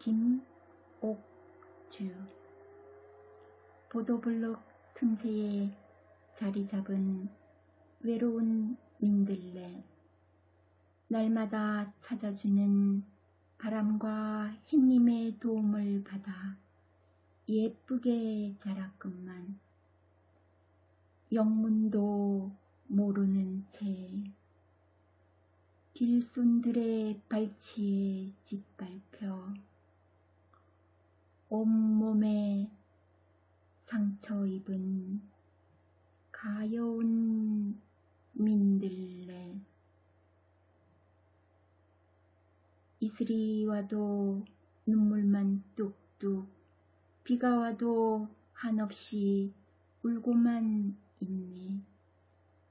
김옥주. 보도블록 틈새에 자리 잡은 외로운 민들레. 날마다 찾아주는 바람과 햇님의 도움을 받아 예쁘게 자랐건만 영문도 모르는 채 길손들의 발치에 짓밟혀 온몸에 상처 입은 가여운 민들레 이슬이 와도 눈물만 뚝뚝 비가 와도 한없이 울고만 있네.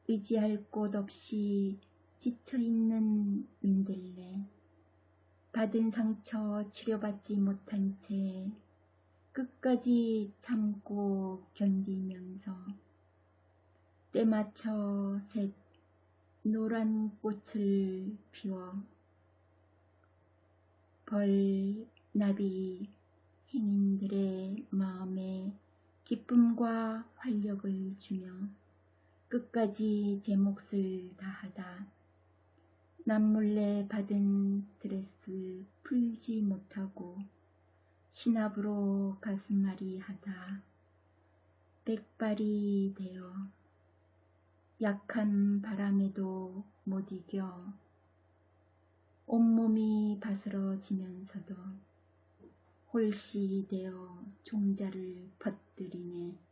의지할 곳 없이 지쳐있는 민들레 받은 상처 치료받지 못한 채 끝까지 참고 견디면서 때맞춰 새 노란 꽃을 피워 벌, 나비, 행인들의 마음에 기쁨과 활력을 주며 끝까지 제 몫을 다하다. 남몰래 받은 스트레스 풀지 못하고 신압으로 가슴앓이 하다 백발이 되어 약한 바람에도 못 이겨 온몸이 바스러지면서도 홀씨 되어 종자를 퍼뜨리네.